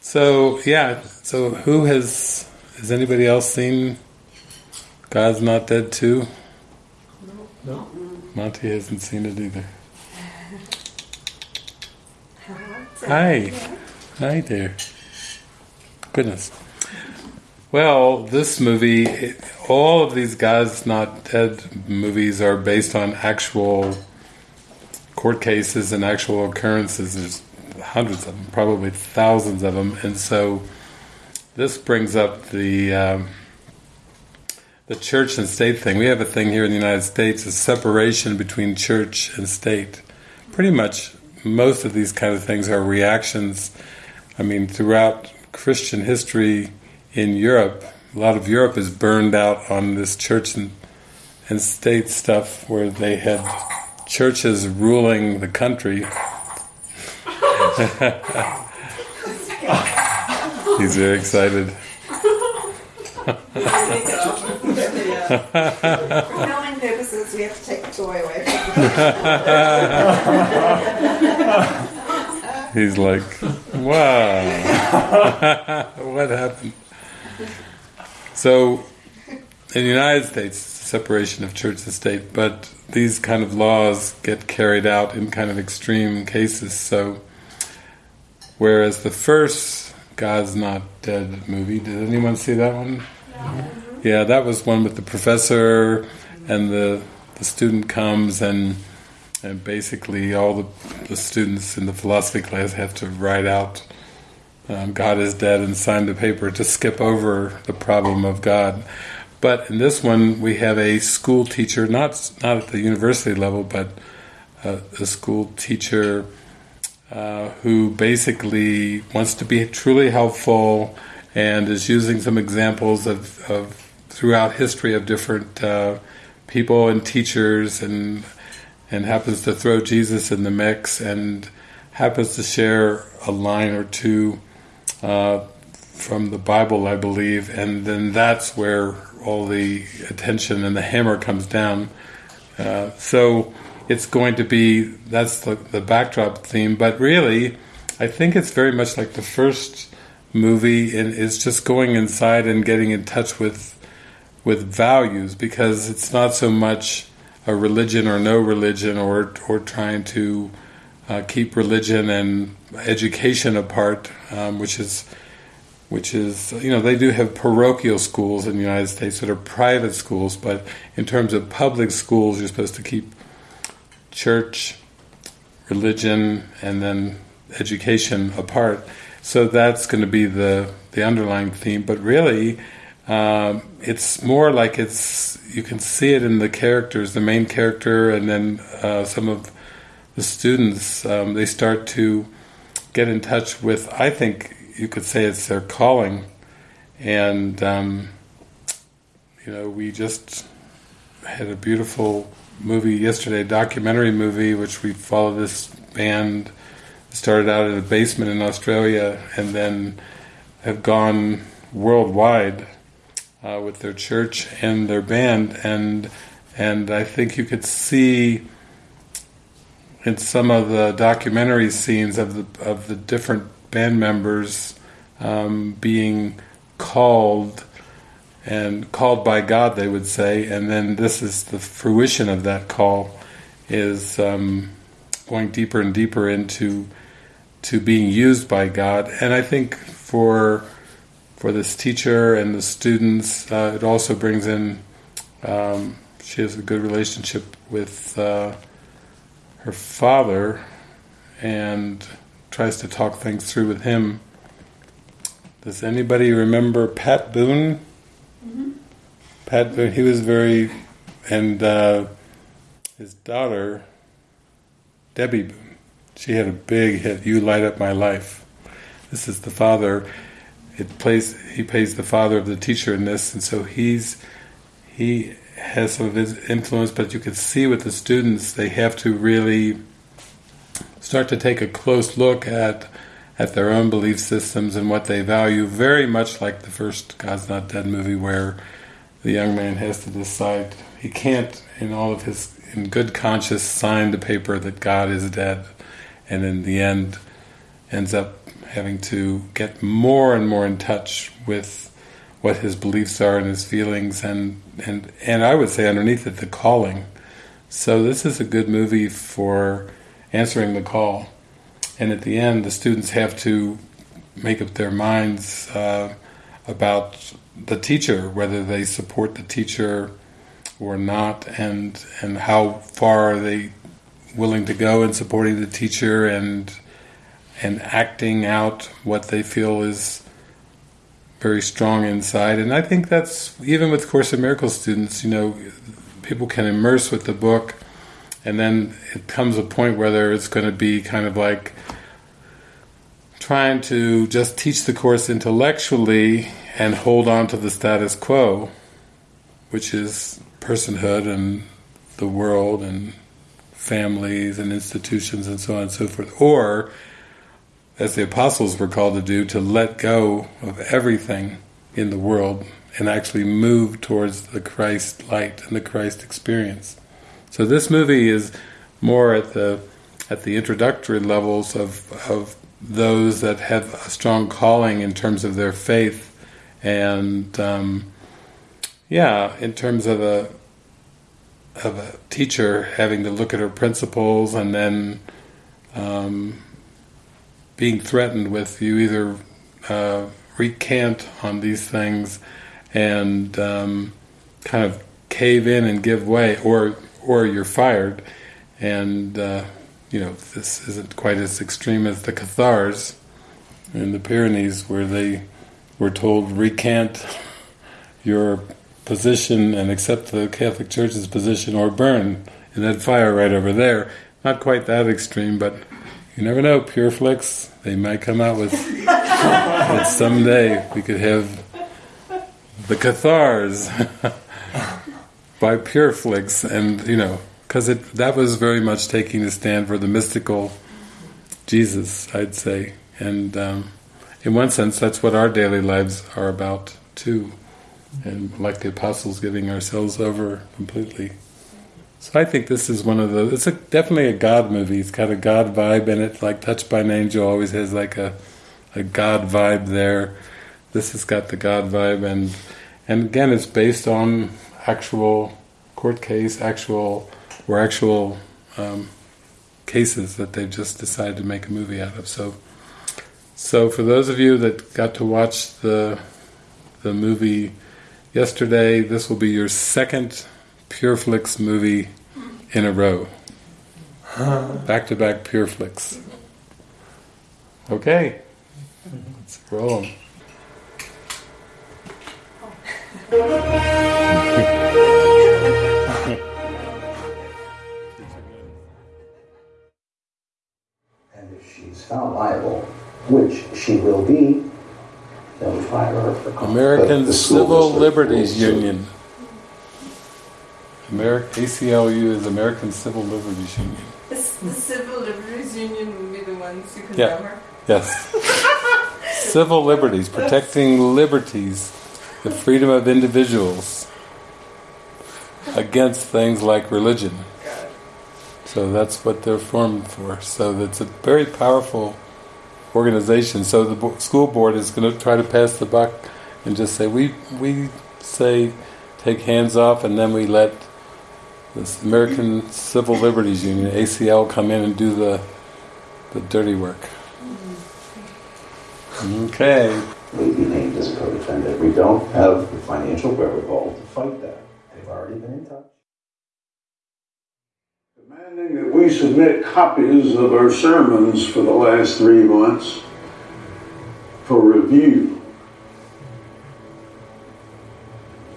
So yeah, so who has has anybody else seen God's Not Dead too? No. no. Monty hasn't seen it either. Hi. Hi there. Goodness. Well, this movie, it, all of these God's Not Dead movies are based on actual court cases and actual occurrences. There's hundreds of them, probably thousands of them, and so this brings up the um, the church and state thing. We have a thing here in the United States, a separation between church and state. Pretty much most of these kind of things are reactions. I mean, throughout Christian history in Europe, a lot of Europe is burned out on this church and, and state stuff where they had churches ruling the country. He's very excited. For filming purposes, we have to take the toy away from He's like, wow, what happened? So, in the United States, separation of church and state, but these kind of laws get carried out in kind of extreme cases. So, whereas the first God's Not Dead movie, did anyone see that one? Yeah, that was one with the professor and the the student comes and and basically all the, the students in the philosophy class have to write out um, God is dead and sign the paper to skip over the problem of God. But in this one, we have a school teacher, not not at the university level, but uh, a school teacher uh, who basically wants to be truly helpful and is using some examples of, of throughout history of different uh, people and teachers and and happens to throw Jesus in the mix and happens to share a line or two uh, from the Bible, I believe, and then that's where all the attention and the hammer comes down. Uh, so it's going to be, that's the, the backdrop theme, but really, I think it's very much like the first movie and it's just going inside and getting in touch with with values because it's not so much a religion or no religion or or trying to uh, keep religion and education apart, um, which is which is you know they do have parochial schools in the United States that are private schools, but in terms of public schools, you're supposed to keep church, religion, and then education apart. So that's going to be the the underlying theme, but really um, it's more like it's you can see it in the characters, the main character, and then uh, some of the students. Um, they start to get in touch with. I think you could say it's their calling, and um, you know we just had a beautiful movie yesterday, documentary movie, which we followed this band. Started out in a basement in Australia, and then have gone worldwide uh, with their church and their band, and and I think you could see in some of the documentary scenes of the of the different band members um, being called and called by God, they would say, and then this is the fruition of that call is um, going deeper and deeper into to being used by God, and I think for for this teacher and the students. Uh, it also brings in, um, she has a good relationship with uh, her father and tries to talk things through with him. Does anybody remember Pat Boone? Mm-hmm. Pat he was very, and uh, his daughter, Debbie she had a big hit, You Light Up My Life. This is the father it plays he plays the father of the teacher in this, and so he's he has some of his influence. But you can see with the students, they have to really start to take a close look at at their own belief systems and what they value. Very much like the first God's Not Dead movie, where the young man has to decide he can't, in all of his in good conscience, sign the paper that God is dead, and in the end ends up having to get more and more in touch with what his beliefs are and his feelings, and and and I would say underneath it the calling. So this is a good movie for answering the call. And at the end, the students have to make up their minds uh, about the teacher, whether they support the teacher or not, and and how far are they willing to go in supporting the teacher and and acting out what they feel is very strong inside. And I think that's even with Course in Miracles students, you know, people can immerse with the book, and then it comes a point where it's going to be kind of like trying to just teach the course intellectually and hold on to the status quo, which is personhood and the world and families and institutions and so on and so forth, or as the apostles were called to do, to let go of everything in the world and actually move towards the Christ light and the Christ experience. So this movie is more at the at the introductory levels of of those that have a strong calling in terms of their faith, and um, yeah, in terms of a of a teacher having to look at her principles and then um, being threatened with you either uh, recant on these things and um, kind of cave in and give way, or or you're fired. And uh, you know this isn't quite as extreme as the Cathars in the Pyrenees, where they were told recant your position and accept the Catholic Church's position, or burn in that fire right over there. Not quite that extreme, but you never know. Pure Flix they might come out with that someday we could have the Cathars by Pureflix, and you know, because it that was very much taking a stand for the mystical Jesus, I'd say, and um, in one sense, that's what our daily lives are about too, and like the apostles, giving ourselves over completely. So I think this is one of the. It's a, definitely a God movie. It's got a God vibe in it. Like Touched by an Angel always has like a a God vibe there. This has got the God vibe, and and again, it's based on actual court case, actual or actual um, cases that they've just decided to make a movie out of. So, so for those of you that got to watch the the movie yesterday, this will be your second Pureflix movie in a row. Back to back Pureflix. Okay, let's roll which she will be, then we fire her for cause. American the Civil Liberties. Union. Ameri- ACLU is American Civil Liberties Union. Is the Civil Liberties Union will be the ones who Yeah. condemn her? Yes. Civil liberties, protecting liberties, the freedom of individuals against things like religion. So that's what they're formed for. So that's a very powerful organization. So the bo- school board is going to try to pass the buck and just say we we say take hands off, and then we let this American Civil Liberties Union (ACL) come in and do the the dirty work. Okay. May be named as a co-defendant. We don't have the financial wherewithal to fight that. They've already been in touch. Demanding that we submit copies of our sermons for the last three months for review.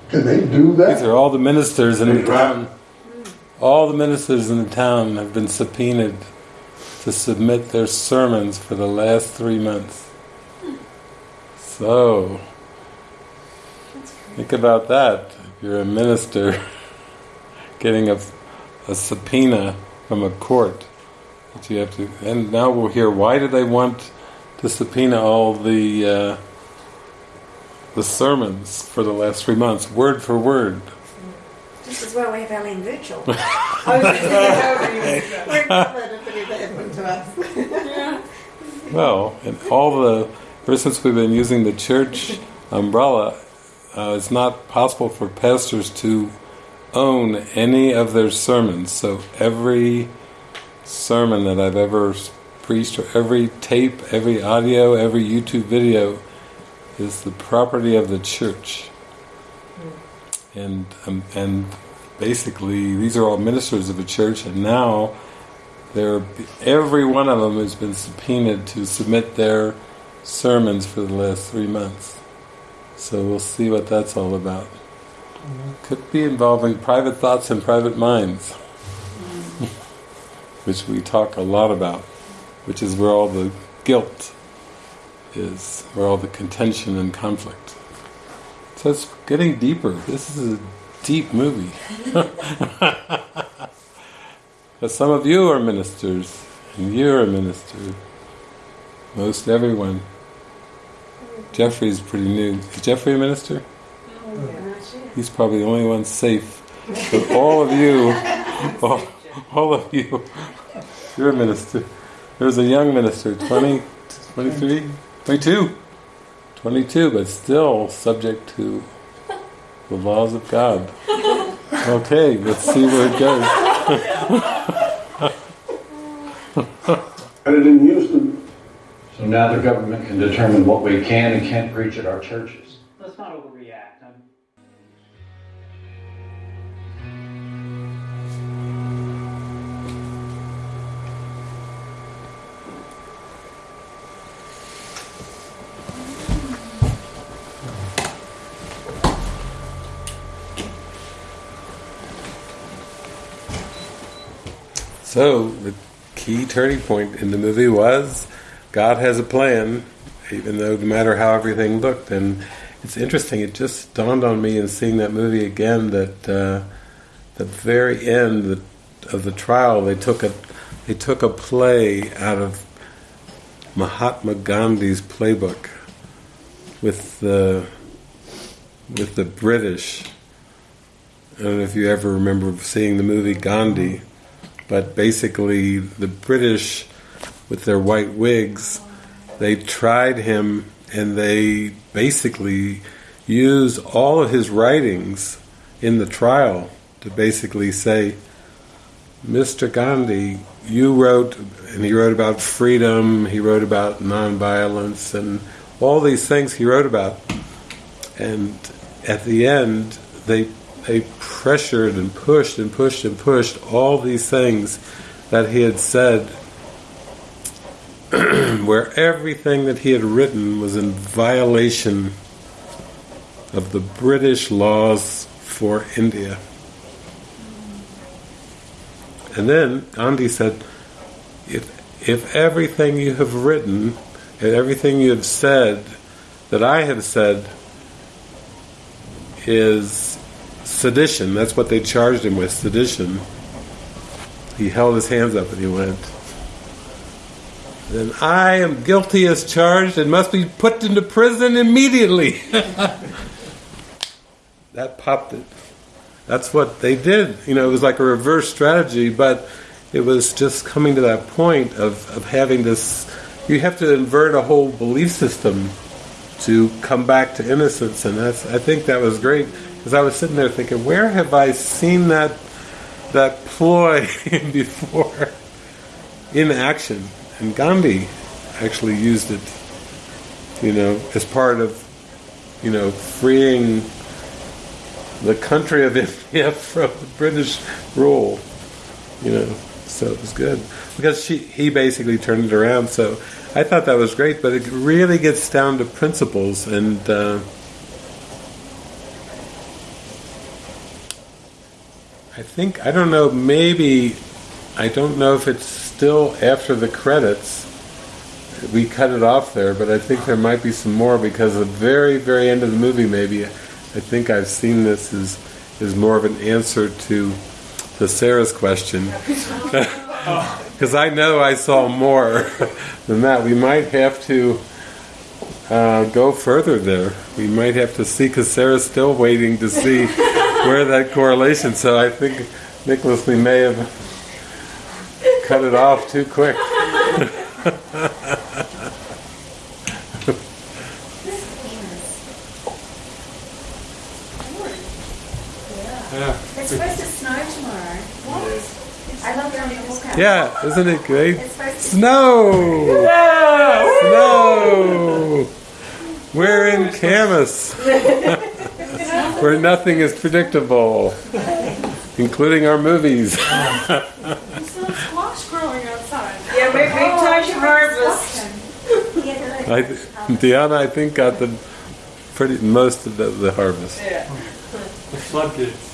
Can they do that? These are all the ministers in the town. All the ministers in the town have been subpoenaed to submit their sermons for the last three months. So, think about that. If you're a minister getting a, a subpoena from a court that you have to, and now we'll hear why do they want to subpoena all the uh, the sermons for the last three months, word for word. Just as well we have Ellen Virtual. I was just thinking how we would do that. We're not let everybody that everyone to us. Well, and all the ever since we've been using the church umbrella, uh, it's not possible for pastors to own any of their sermons. So every sermon that I've ever preached, or every tape, every audio, every YouTube video, is the property of the church. And um, and basically, these are all ministers of a church, and now they're every one of them has been subpoenaed to submit their sermons for the last three months. So we'll see what that's all about. Could be involving private thoughts and private minds, mm. which we talk a lot about, which is where all the guilt is, where all the contention and conflict. So it's getting deeper. This is a deep movie. but some of you are ministers, and you're a minister. Most everyone. Mm. Jeffrey's pretty new. Is Jeffrey a minister? Oh, He's probably the only one safe. But all of you, all, all of you, you're a minister. There's a young minister, 20, 23, 22, 22, but still subject to the laws of God. Okay, let's see where it goes. Had it in Houston, So now the government can determine what we can and can't preach at our churches. Let's not overreact. I'm So, the key turning point in the movie was God has a plan, even though no matter how everything looked. And it's interesting, it just dawned on me in seeing that movie again that uh, the very end of the trial, they took a they took a play out of Mahatma Gandhi's playbook with the with the British. I don't know if you ever remember seeing the movie Gandhi, but basically the British, with their white wigs, they tried him and they basically used all of his writings in the trial to basically say, Mr. Gandhi, you wrote, and he wrote about freedom, he wrote about nonviolence, and all these things he wrote about. And at the end, they they pressured and pushed and pushed and pushed all these things that he had said, where everything that he had written was in violation of the British laws for India. And then Gandhi said, if, if everything you have written and everything you have said that I have said is sedition, that's what they charged him with, sedition. He held his hands up and he went, Then I am guilty as charged and must be put into prison immediately. that popped it. That's what they did. You know, it was like a reverse strategy, but it was just coming to that point of, of having this. You have to invert a whole belief system to come back to innocence, and that's. I think that was great because I was sitting there thinking, where have I seen that that ploy before in action? And Gandhi actually used it, you know, as part of, you know, freeing the country of India from British rule. You know, so it was good because she he basically turned it around. So I thought that was great, but it really gets down to principles and. Uh, I think I don't know. Maybe I don't know if it's still after the credits. We cut it off there, but I think there might be some more because the very, very end of the movie. Maybe I think I've seen this as is more of an answer to to Sarah's question because I know I saw more than that. We might have to uh, go further there. We might have to see because Sarah's still waiting to see where that correlation. So I think Nicholas, we may have cut it off too quick. yeah. It's supposed to snow tomorrow. What? I love walkout. Yeah, isn't it great? snow! Yeah! Snow! We're in Kamas. where nothing is predictable, including our movies. You saw squash growing outside. Yeah, we, we oh, touch harvest. I, Deanna, I think, got the pretty most of the, the harvest. The floodgates.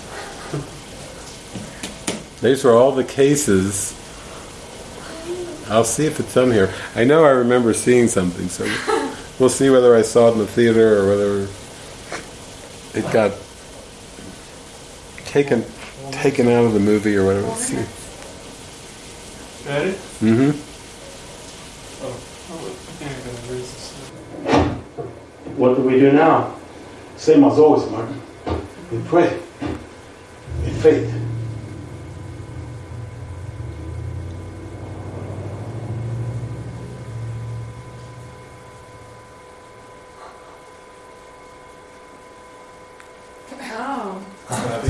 These were all the cases. I'll see if it's on here. I know I remember seeing something, so we'll see whether I saw it in the theater or whether it got taken taken out of the movie or whatever. Let's see. Ready? Mm-hmm. Oh, oh, I think I'm gonna raise this. What do we do now? Same as always, Martin. We pray. In faith.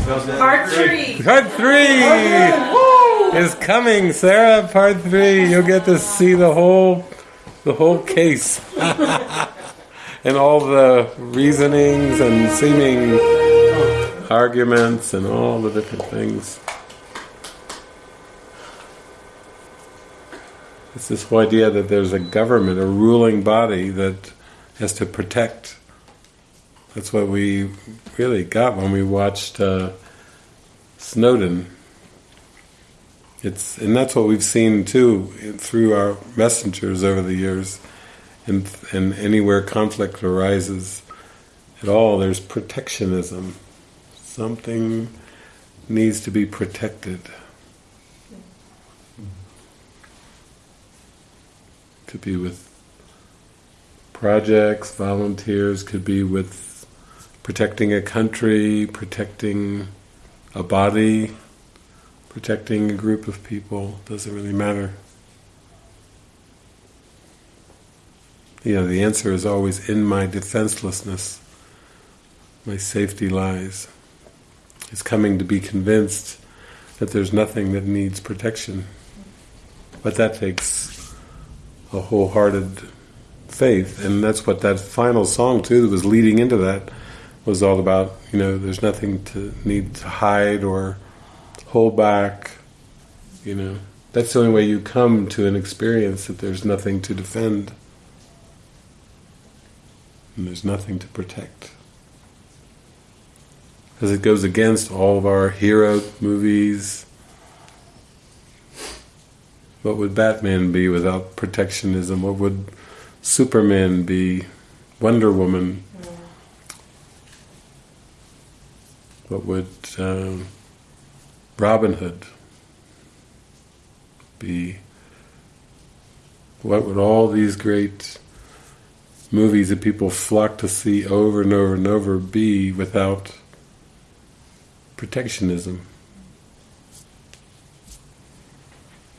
Part three. Part three is coming, Sarah. Part three. You'll get to see the whole the whole case and all the reasonings and seeming arguments and all the different things. It's this whole idea that there's a government, a ruling body that has to protect. That's what we really got when we watched uh, Snowden. It's and that's what we've seen too through our messengers over the years, and and anywhere conflict arises at all, there's protectionism. Something needs to be protected. Could be with projects, volunteers, could be with protecting a country, protecting a body, protecting a group of people, doesn't really matter. You know, the answer is always in my defenselessness. My safety lies. It's coming to be convinced that there's nothing that needs protection. But that takes a wholehearted faith, and that's what that final song too that was leading into that was all about. You know, there's nothing to need to hide or hold back. You know, that's the only way you come to an experience that there's nothing to defend and there's nothing to protect. Because it goes against all of our hero movies. What would Batman be without protectionism? What would Superman be? Wonder Woman? Mm. What would um, Robin Hood be? What would all these great movies that people flock to see over and over and over be without protectionism?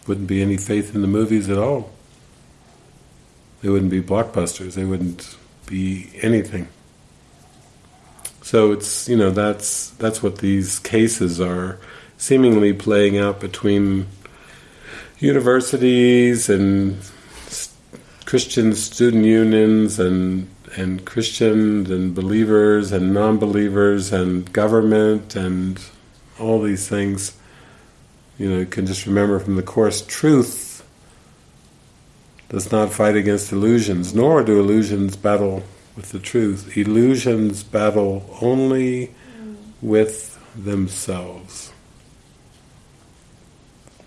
Wouldn't be any faith in the movies at all. They wouldn't be blockbusters. They wouldn't be anything. So it's you know that's that's what these cases are seemingly playing out between universities and Christian student unions and and Christians and believers and non-believers and government and all these things. You know, you can just remember from the course, truth does not fight against illusions, nor do illusions battle with the truth. Illusions battle only with themselves.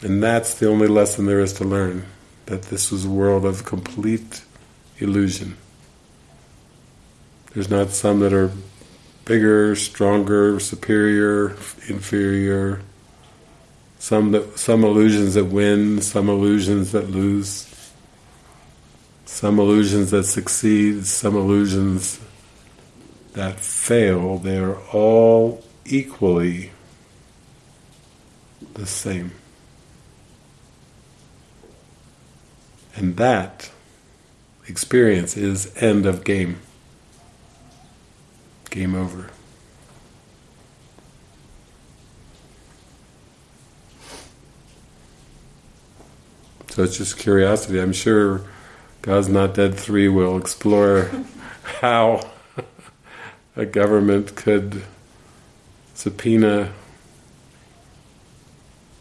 And that's the only lesson there is to learn, that this was a world of complete illusion. There's not some that are bigger, stronger, superior, inferior, some that some illusions that win, some illusions that lose some illusions that succeed, some illusions that fail, they're all equally the same. And that experience is end of game. Game over. So it's just curiosity. I'm sure God's Not Dead 3 will explore how a government could subpoena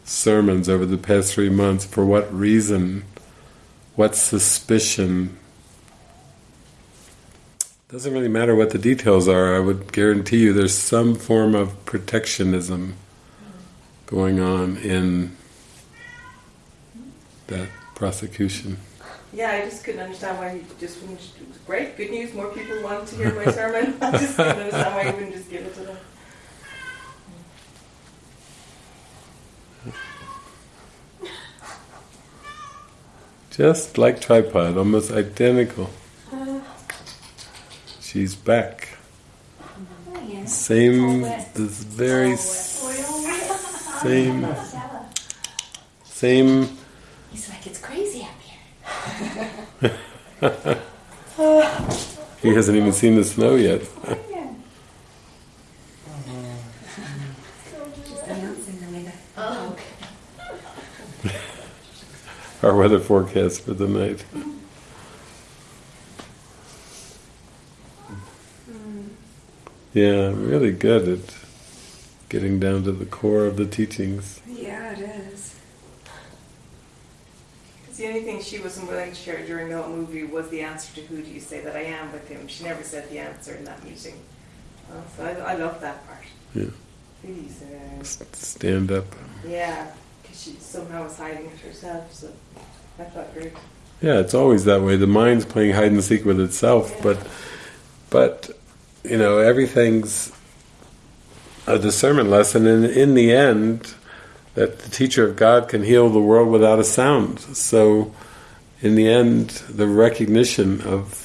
sermons over the past three months. For what reason? What suspicion? Doesn't really matter what the details are. I would guarantee you there's some form of protectionism going on in that prosecution. Yeah, I just couldn't understand why he just wouldn't. It was great, good news. More people wanted to hear my sermon. I just couldn't understand why he wouldn't just give it to them. Just like tripod, almost identical. Uh. She's back. Oh, yeah. Same, this very same, same. He's like, it's crazy. He hasn't even seen the snow yet. Just announcing the weather. Oh, okay. Our weather forecast for the night. Yeah, really good at getting down to the core of the teachings. Yeah, it is. The only thing she wasn't willing to share during the whole movie was the answer to who do you say that I am with him. She never said the answer in that meeting. Uh, so I, I love that part. Yeah. Please, uh, Stand up. yeah, because she somehow was hiding it herself. So I felt great. Yeah, it's always that way. The mind's playing hide and seek with itself, but but you know everything's a discernment lesson, and in the end, that the teacher of God can heal the world without a sound. So, in the end, the recognition of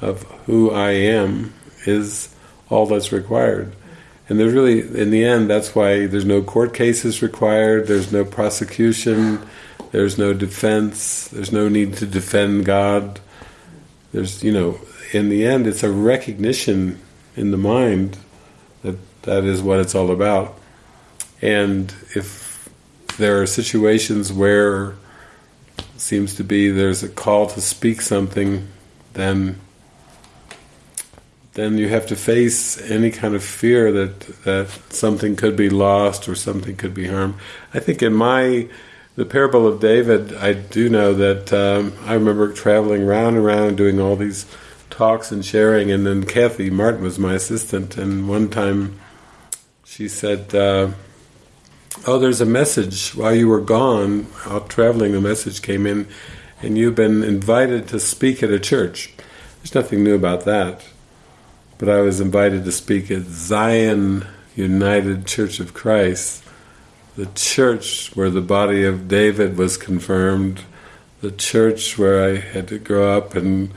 of who I am is all that's required. And there's really, in the end, that's why there's no court cases required. There's no prosecution. There's no defense. There's no need to defend God. There's, you know, in the end, it's a recognition in the mind that that is what it's all about. And if there are situations where it seems to be there's a call to speak something, then then you have to face any kind of fear that that something could be lost or something could be harmed. I think in my the parable of David, I do know that um, I remember traveling around and around doing all these talks and sharing, and then Kathy Martin was my assistant, and one time she said, uh, "Oh, there's a message while you were gone out traveling. A message came in, and you've been invited to speak at a church. There's nothing new about that." but I was invited to speak at Zion United Church of Christ, the church where the body of David was confirmed, the church where I had to grow up and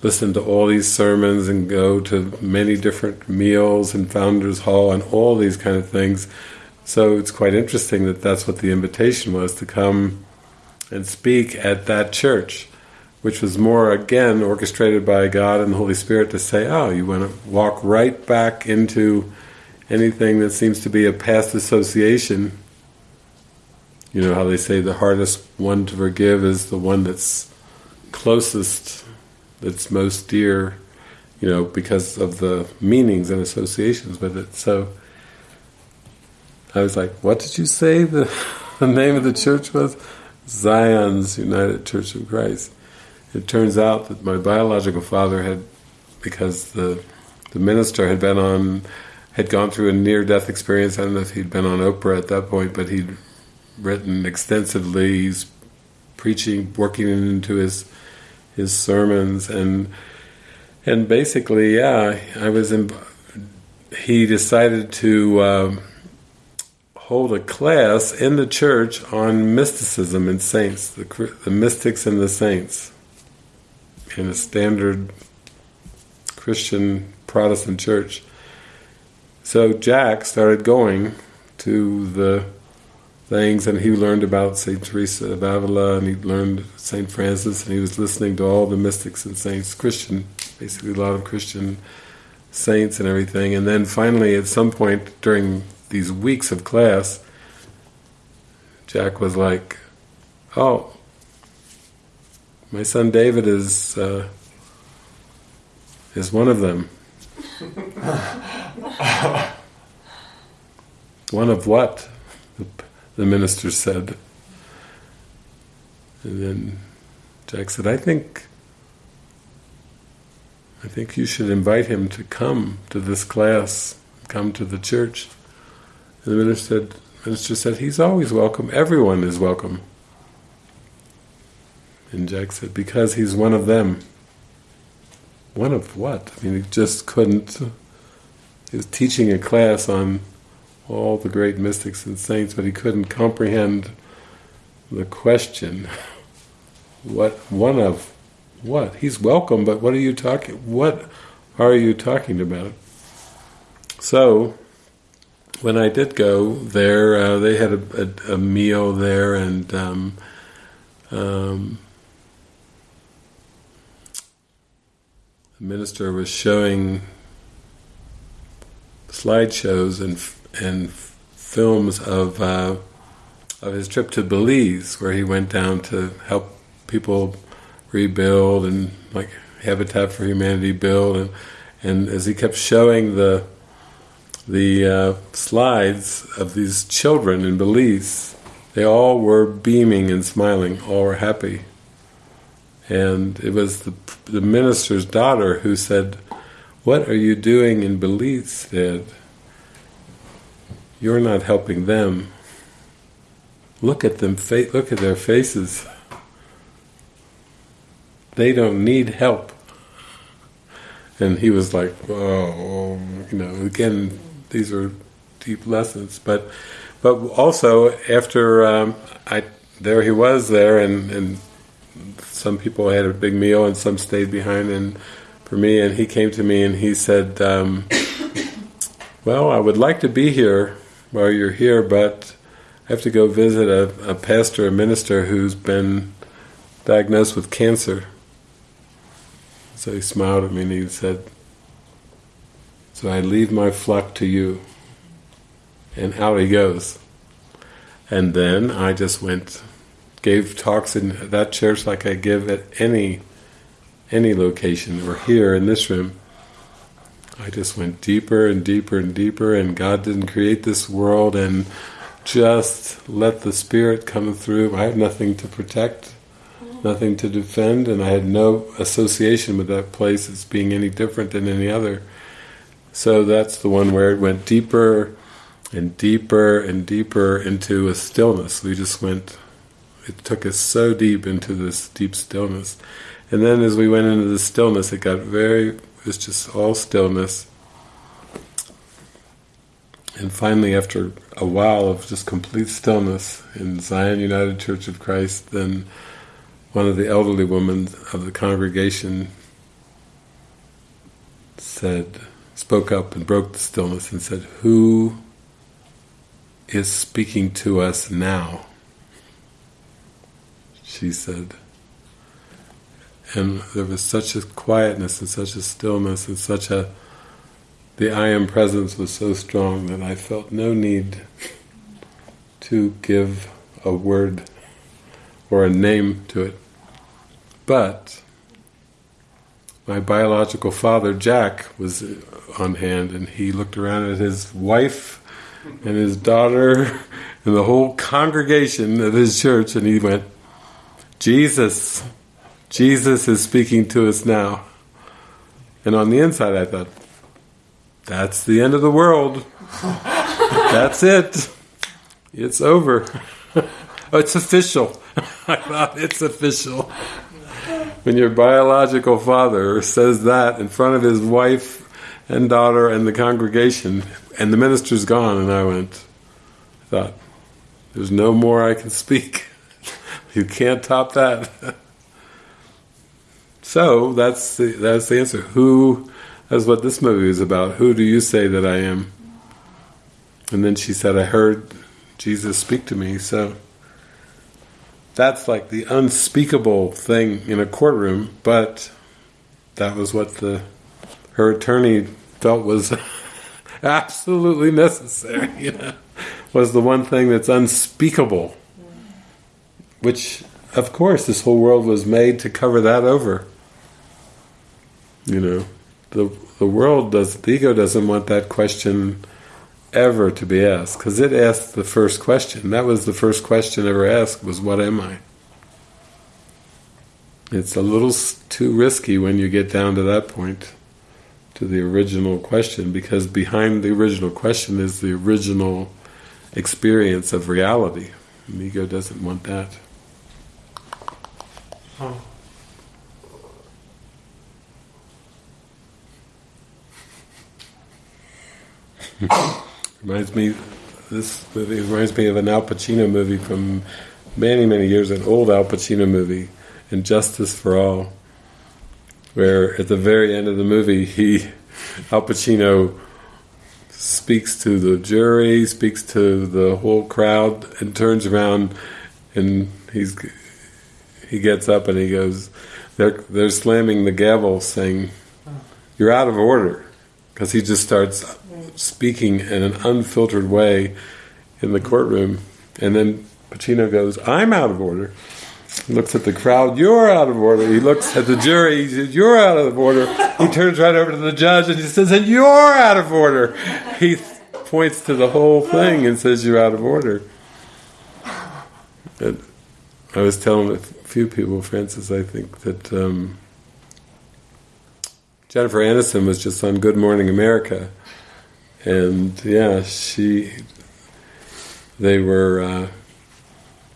listen to all these sermons and go to many different meals in Founders Hall and all these kind of things. So it's quite interesting that that's what the invitation was to come and speak at that church which was more again orchestrated by God and the Holy Spirit to say, oh, you want to walk right back into anything that seems to be a past association. You know how they say the hardest one to forgive is the one that's closest, that's most dear, you know, because of the meanings and associations with it. So I was like, what did you say the, the name of the church was? Zion's United Church of Christ it turns out that my biological father had, because the the minister had been on, had gone through a near-death experience. I don't know if he'd been on Oprah at that point, but he'd written extensively. He's preaching, working into his his sermons, and and basically, yeah, I was. In, he decided to. Um, hold a class in the church on mysticism and saints, the, the mystics and the saints in a standard Christian Protestant church. So Jack started going to the things, and he learned about Saint Teresa of Avila, and he learned Saint Francis, and he was listening to all the mystics and saints, Christian, basically a lot of Christian saints and everything. And then finally, at some point during these weeks of class, Jack was like, "Oh, my son David is uh, is one of them. one of what? The, minister said. And then Jack said, I think I think you should invite him to come to this class, come to the church. And the minister said, minister said, he's always welcome, everyone is welcome. And Jack said, because he's one of them. One of what? I mean, he just couldn't. He was teaching a class on all the great mystics and saints, but he couldn't comprehend the question. What one of what? He's welcome, but what are you talking? What are you talking about? So, when I did go there, uh, they had a, a, a, meal there, and um, um, the minister was showing slideshows and and films of uh, of his trip to Belize, where he went down to help people rebuild and like Habitat for Humanity build, and and as he kept showing the the uh, slides of these children in Belize, they all were beaming and smiling, all were happy. And it was the, the minister's daughter who said, what are you doing in Belize, Dad? You're not helping them. Look at them, look at their faces. They don't need help. And he was like, oh, you know, again, these are deep lessons. But but also after um, I there he was there, and and some people had a big meal, and some stayed behind. And for me, and he came to me and he said, um, "Well, I would like to be here while you're here, but I have to go visit a, a pastor, a minister who's been diagnosed with cancer." So he smiled at me and he said, so I leave my flock to you. And out he goes. And then I just went, gave talks in that church like I give at any any location, or here in this room. I just went deeper and deeper and deeper, and God didn't create this world, and just let the Spirit come through. I had nothing to protect, nothing to defend, and I had no association with that place as being any different than any other. So that's the one where it went deeper and deeper and deeper into a stillness. We just went, it took us so deep into this deep stillness. And then as we went into the stillness, it got very, it was just all stillness. And finally, after a while of just complete stillness in Zion United Church of Christ, then one of the elderly women of the congregation said, spoke up and broke the stillness and said, Who is speaking to us now? She said. And there was such a quietness and such a stillness and such a the I am presence was so strong that I felt no need to give a word or a name to it. But my biological father, Jack, was on hand, and he looked around at his wife and his daughter and the whole congregation of his church, and he went, Jesus, Jesus is speaking to us now. And on the inside I thought, that's the end of the world. that's it. It's over. oh, it's official. I thought, it's official. When your biological father says that in front of his wife and daughter and the congregation, and the minister's gone, and I went, I thought, there's no more I can speak. you can't top that. so that's the, that's the answer. Who? That's what this movie is about. Who do you say that I am? And then she said, I heard Jesus speak to me. So that's like the unspeakable thing in a courtroom, but that was what the her attorney felt was absolutely necessary. You know, was the one thing that's unspeakable, which of course, this whole world was made to cover that over. You know, the the world does the ego doesn't want that question ever to be asked because it asked the first question. That was the first question ever asked was what am I? It's a little too risky when you get down to that point to the original question because behind the original question is the original experience of reality. The ego doesn't want that. Oh. Reminds me, this movie reminds me of an Al Pacino movie from many, many years, an old Al Pacino movie, And Justice for All, where at the very end of the movie, he, Al Pacino, speaks to the jury, speaks to the whole crowd, and turns around, and he's he gets up and he goes, they're they're slamming the gavel, saying, "You're out of order," because he just starts speaking in an unfiltered way in the courtroom, and then Pacino goes, "I'm out of order." He looks at the crowd, "You're out of order." He looks at the jury, he says, "You're out of order." He turns right over to the judge and he says, "And you're out of order." He points to the whole thing and says, "You're out of order." And I was telling a few people, Francis, I think that um, Jennifer Aniston was just on Good Morning America, and yeah, she they were uh,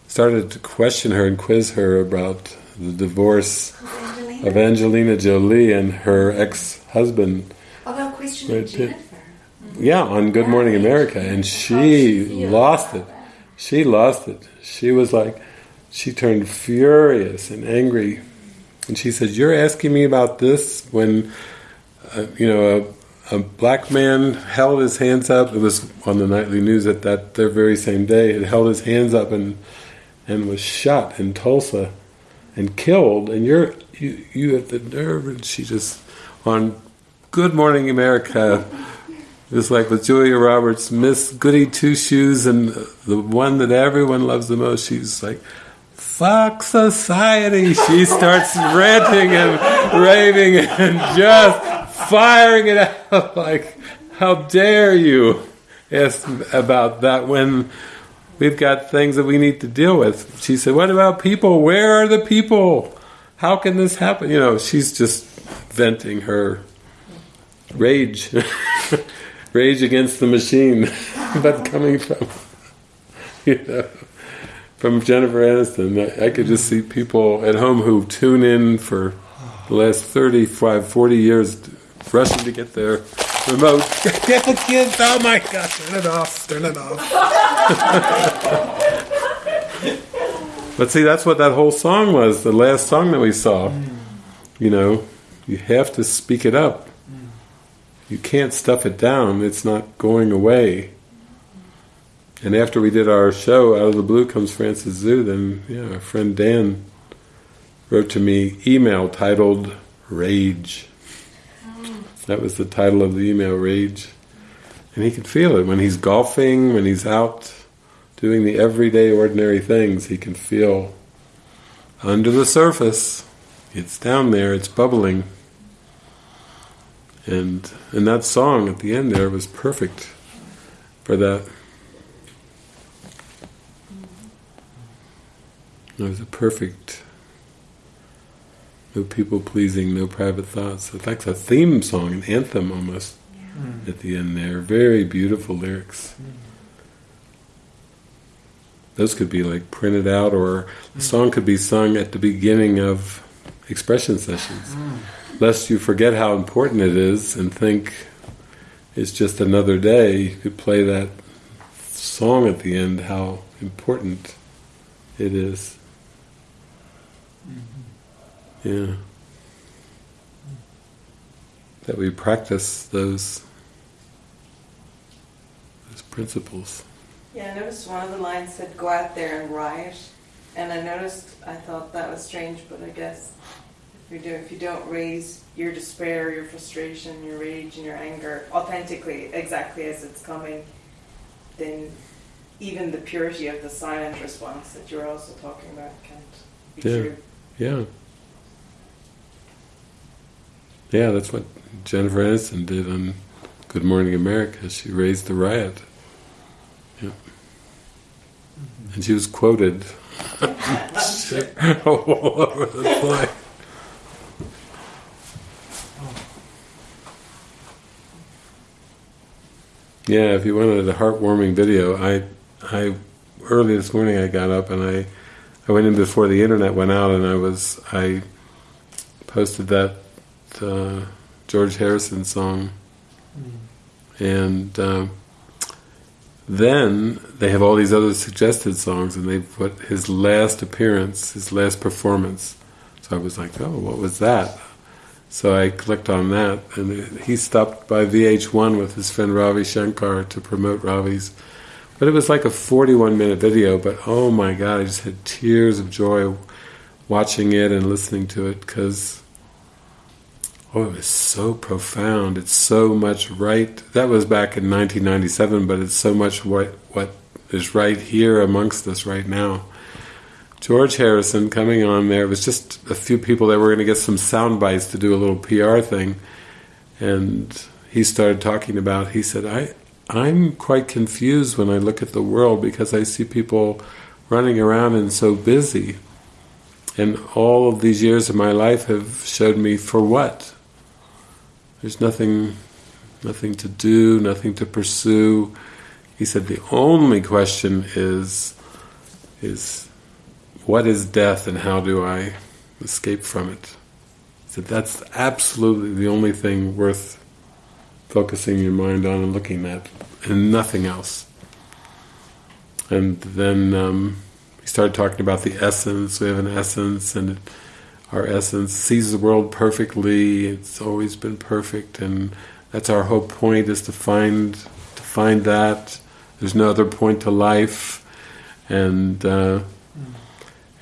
started to question her and quiz her about the divorce Angelina? of Angelina Jolie and her ex-husband. Although question of Pitt. Jennifer. Yeah, on Good Morning America, and she lost it. She lost it. She was like, she turned furious and angry, and she said, "You're asking me about this when, uh, you know, a, a black man held his hands up. It was on the nightly news at that their very same day. It held his hands up and and was shot in Tulsa and killed. And you're you you have the nerve." And she just on Good Morning America. Was like with Julia Roberts, Miss Goody Two Shoes, and the one that everyone loves the most. She's like, "Fuck society!" She starts ranting and raving and just firing it out. Like, how dare you ask about that when we've got things that we need to deal with? She said, "What about people? Where are the people? How can this happen?" You know, she's just venting her rage. rage against the machine, but coming from, you know, from Jennifer Aniston. I, could just see people at home who tune in for the last 35, 40 years, rushing to get their remote. Get the kids! Oh my God! Turn it off! Turn it off! but see, that's what that whole song was. The last song that we saw. You know, you have to speak it up you can't stuff it down. It's not going away. And after we did our show, out of the blue comes Francis Zoo. Then, yeah, our friend Dan wrote to me email titled "Rage." That was the title of the email, "Rage," and he can feel it when he's golfing, when he's out doing the everyday, ordinary things. He can feel under the surface. It's down there. It's bubbling. And and that song at the end there was perfect for that. It was a perfect, no people pleasing, no private thoughts. It's like a theme song, an anthem almost mm. at the end there. Very beautiful lyrics. Those could be like printed out, or the mm. song could be sung at the beginning of expression sessions mm. lest you forget how important it is and think it's just another day, you could play that song at the end, how important it is. Mm-hmm. Yeah. That we practice those those principles. Yeah, I noticed one of the lines said, go out there and riot. And I noticed, I thought that was strange, but I guess if you, do, if you don't raise your despair, your frustration, your rage, and your anger authentically, exactly as it's coming, then even the purity of the silent response that you're also talking about can't be Yeah. true. Yeah. Yeah, that's what Jennifer Aniston did on Good Morning America. She raised the riot. Yeah. And she was quoted all over the place. Yeah, if you wanted a heartwarming video, I, I early this morning I got up and I, I went in before the internet went out and I was I posted that uh, George Harrison song, and um, then they have all these other suggested songs, and they put his last appearance, his last performance. So I was like, oh, what was that? So I clicked on that, and he stopped by VH1 with his friend Ravi Shankar to promote Ravi's. But it was like a 41 minute video, but oh my god, I just had tears of joy watching it and listening to it because oh, it was so profound. It's so much right. That was back in 1997, but it's so much what what is right here amongst us right now. George Harrison coming on there. It was just a few people that were going to get some sound bites to do a little PR thing, and he started talking about. He said, "I, I'm quite confused when I look at the world because I see people running around and so busy, and all of these years of my life have showed me for what. There's nothing, nothing to do, nothing to pursue." He said, "The only question is, is." what is death and how do I escape from it? He said that's absolutely the only thing worth focusing your mind on and looking at, and nothing else. And then um, he started talking about the essence. We have an essence, and it, our essence sees the world perfectly. It's always been perfect, and that's our whole point: is to find to find that. There's no other point to life, and. Uh,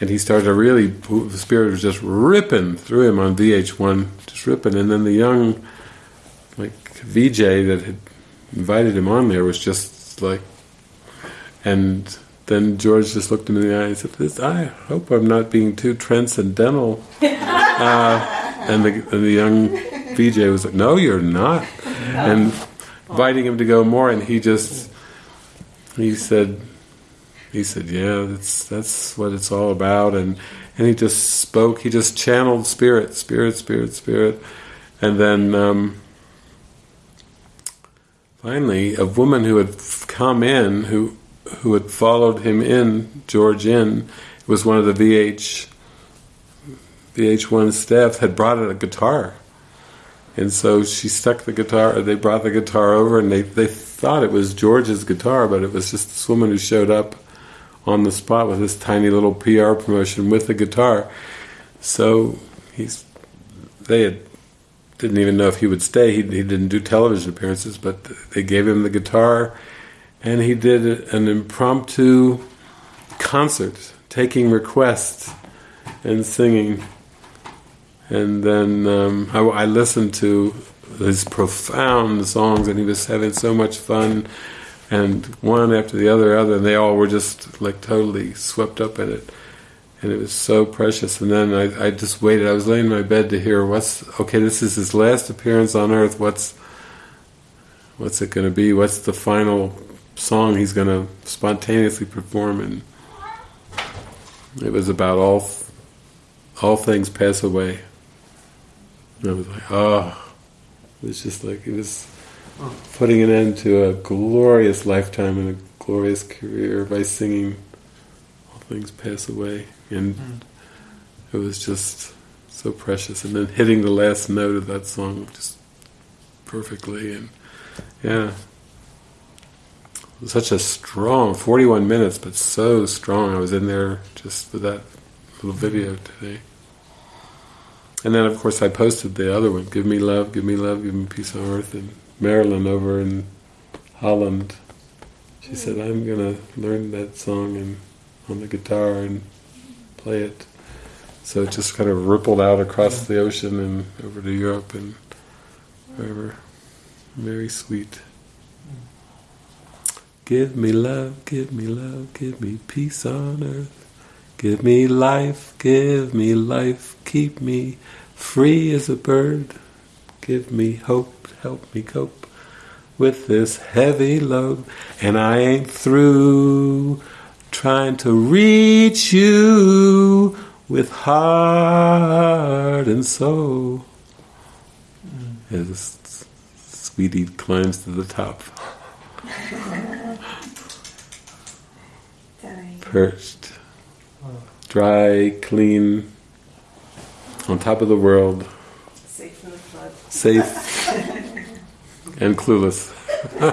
and he started to really the spirit was just ripping through him on VH1 just ripping and then the young like VJ that had invited him on there was just like and then George just looked him in the eye and said this I hope I'm not being too transcendental uh, and, the, and the young VJ was like no you're not and inviting him to go more and he just he said he said, "Yeah, that's that's what it's all about." And and he just spoke. He just channeled spirit, spirit, spirit, spirit, and then um, finally, a woman who had come in, who who had followed him in, George in, was one of the VH VH1 staff, had brought a guitar. And so she stuck the guitar, they brought the guitar over, and they, they thought it was George's guitar, but it was just this woman who showed up on the spot with this tiny little PR promotion with the guitar. So he's they had, didn't even know if he would stay. He, he didn't do television appearances, but they gave him the guitar, and he did an impromptu concert, taking requests and singing. And then um, I, I listened to his profound songs, and he was having so much fun and one after the other, other, and they all were just like totally swept up in it, and it was so precious. And then I, I just waited. I was laying in my bed to hear what's okay. This is his last appearance on Earth. What's what's it going to be? What's the final song he's going to spontaneously perform? And it was about all all things pass away. And I was like, oh, it was just like it was putting an end to a glorious lifetime and a glorious career by singing All Things Pass Away. And it was just so precious. And then hitting the last note of that song just perfectly. And yeah, such a strong 41 minutes, but so strong. I was in there just for that little video today. And then, of course, I posted the other one Give Me Love, Give Me Love, Give Me Peace on Earth. And Marilyn over in Holland. She said, "I'm gonna learn that song and on the guitar and play it." So it just kind of rippled out across the ocean and over to Europe and wherever. Very sweet. Give me love, give me love, give me peace on earth. Give me life, give me life, keep me free as a bird. Give me hope, help me cope with this heavy load. And I ain't through trying to reach you with heart and soul. As Sweetie climbs to the top, perched, dry, clean, on top of the world, Safe from the flood. safe and clueless.